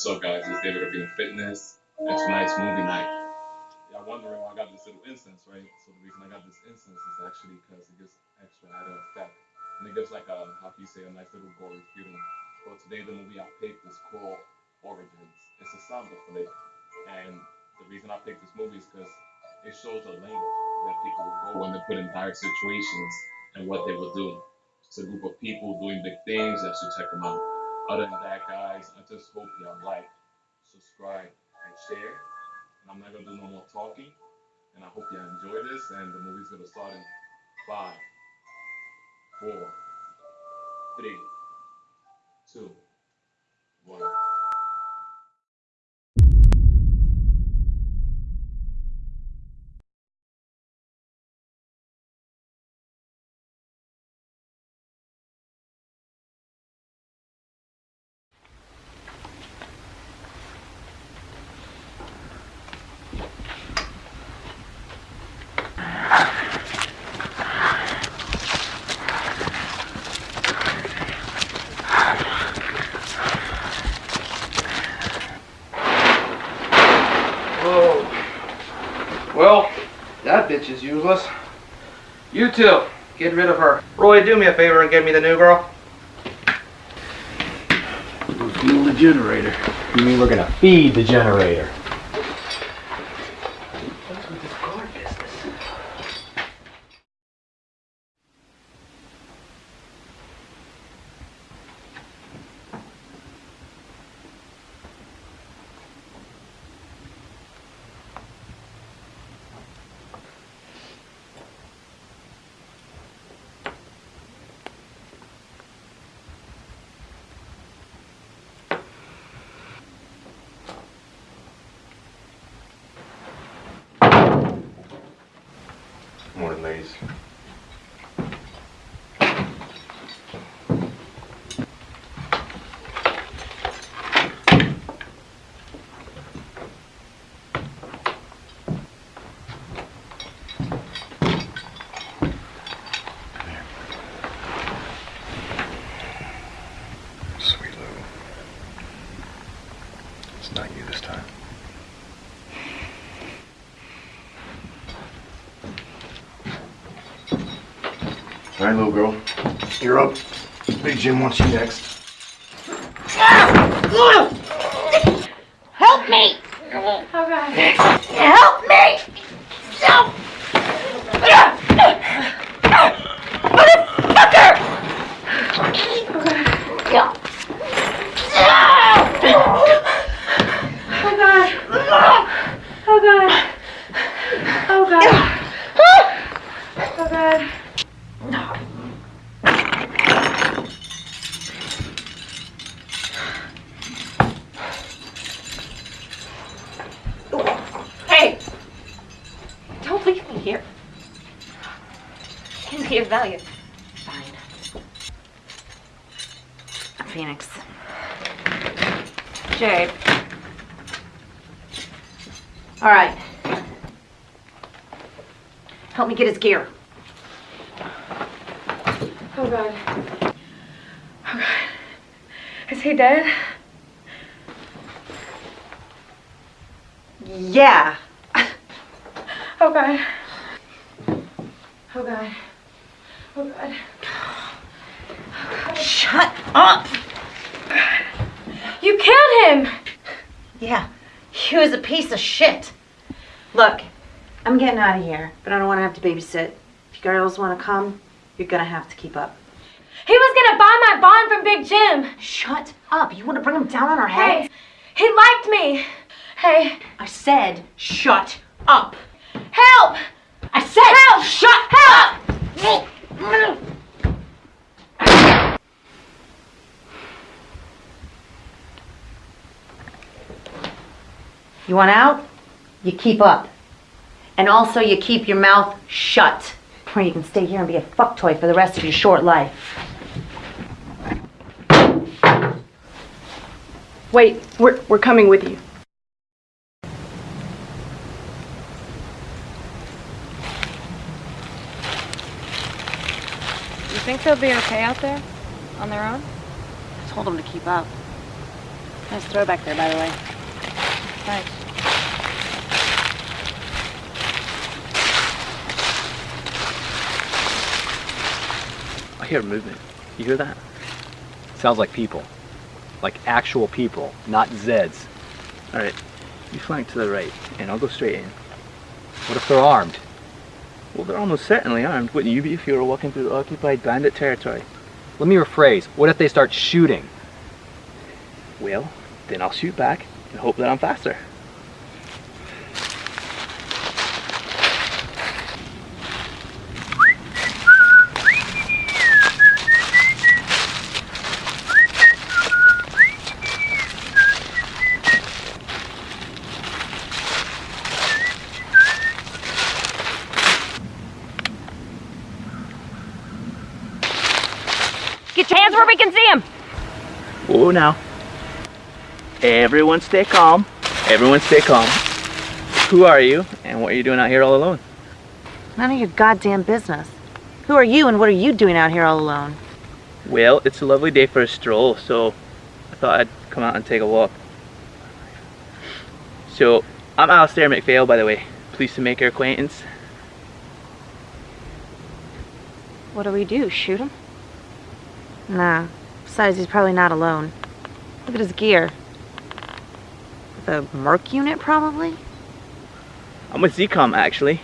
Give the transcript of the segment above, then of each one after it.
What's up, guys? It's David of Being Fitness, and tonight's movie night. Y'all wondering why I got this little incense, right? So the reason I got this incense is actually because it gives extra added effect, and it gives like a how can you say a nice little gory feeling. Well, today the movie I picked is called Origins. It's a zombie flick, and the reason I picked this movie is because it shows a length that people will go when they're put in dire situations and what they will do. It's a group of people doing big things. You should check them out. Other than that, guys, I just hope y'all like, subscribe, and share. And I'm not gonna do no more talking. And I hope y'all enjoy this. And the movie's gonna start in five, four, three, two, one. Well, that bitch is useless. You two, get rid of her. Roy, do me a favor and get me the new girl. Fuel the generator. You mean we're gonna feed the generator? Morning, ladies. Sweet Lou. It's not you this time. All right, little girl. You're up. Big Jim wants you next. Help me! Okay. Help me! Help! Motherfucker! Yeah. Oh god. Oh god. Oh god. Oh god. Hey! Don't leave me here. Can be of value. Fine. Phoenix. Jade. All right. Help me get his gear. Oh god. Oh god. Is he dead? Yeah. Oh god. Oh god. Oh god. Shut up! You killed him! Yeah, he was a piece of shit. Look, I'm getting out of here, but I don't want to have to babysit. If you girls want to come, you're gonna have to keep up. He was gonna buy my bond from Big Jim! Shut up! You want to bring him down on our heads? Hey, he liked me! Hey, I said, shut up! Help! I said, Help! shut up! You want out? You keep up. And also you keep your mouth shut. Or you can stay here and be a fuck toy for the rest of your short life. Wait, we're, we're coming with you. Think they'll be okay out there? On their own? I told them to keep up. Nice throwback there, by the way. Thanks. I hear movement. You hear that? Sounds like people. Like actual people, not Zeds. Alright, you flank to the right, and I'll go straight in. What if they're armed? Well, they're almost certainly armed, wouldn't you be if you were walking through occupied bandit territory? Let me rephrase. What if they start shooting? Well, then I'll shoot back and hope that I'm faster. Get where we can see him. Oh, now. Everyone stay calm. Everyone stay calm. Who are you, and what are you doing out here all alone? None of your goddamn business. Who are you and what are you doing out here all alone? Well, it's a lovely day for a stroll, so I thought I'd come out and take a walk. So, I'm Alistair McPhail, by the way. Pleased to make your acquaintance. What do we do? Shoot him? Nah. Besides, he's probably not alone. Look at his gear. The Merc unit, probably? I'm with ZCOM, actually.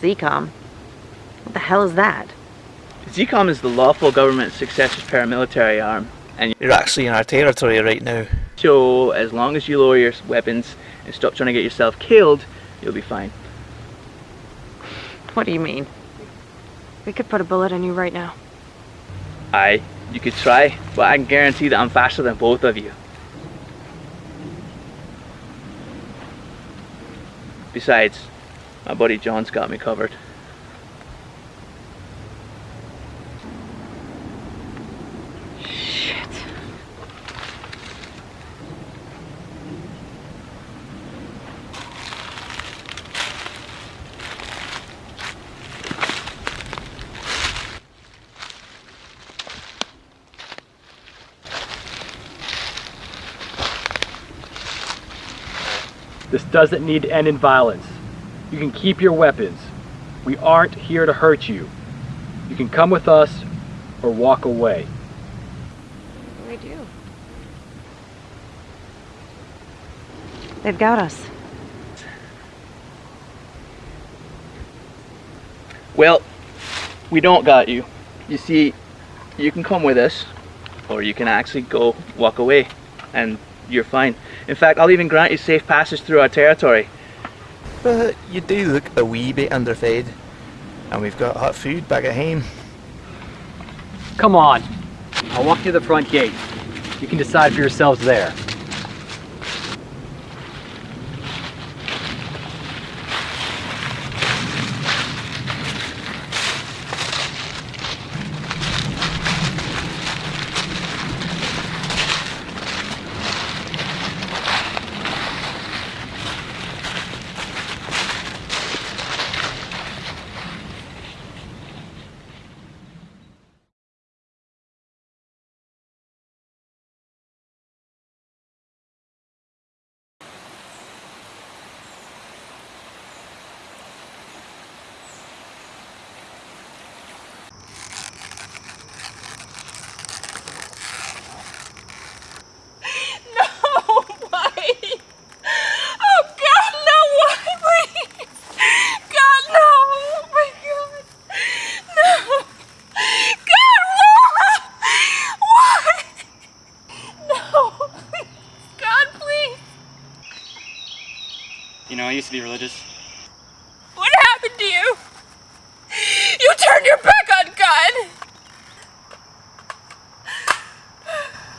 ZCOM. What the hell is that? ZCOM is the lawful government successor paramilitary arm, and you're actually in our territory right now. So, as long as you lower your weapons and stop trying to get yourself killed, you'll be fine. What do you mean? We could put a bullet in you right now. Aye, you could try, but I can guarantee that I'm faster than both of you. Besides, my buddy John's got me covered. Shit. This doesn't need to end in violence. You can keep your weapons. We aren't here to hurt you. You can come with us or walk away. What do we do? They've got us. Well, we don't got you. You see, you can come with us, or you can actually go walk away, and you're fine. In fact, I'll even grant you safe passage through our territory. But you do look a wee bit underfed, and we've got hot food back at home. Come on. I'll walk you to the front gate. You can decide for yourselves there. No, why? Oh God, no, why, please? God, no, oh my God, no. God, why? Why? No, please. God, please. You know, I used to be religious. What happened to you? You turned your back on God.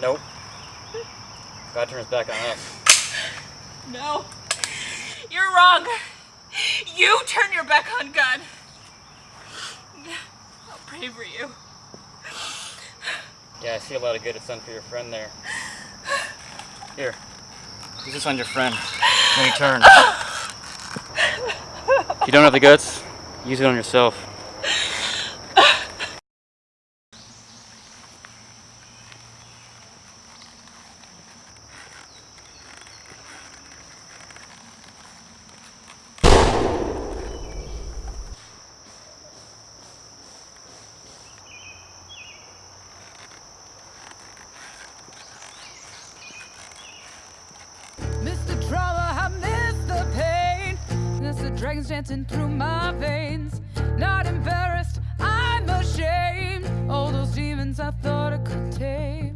Nope. God turns back on us. No, you're wrong. You turn your back on God. I'll pray for you. Yeah, I see a lot of good it's done for your friend there. Here. Use this on your friend. When he turns. If you don't have the guts, use it on yourself. dragons dancing through my veins. Not embarrassed, I'm ashamed. All those demons I thought I could tame.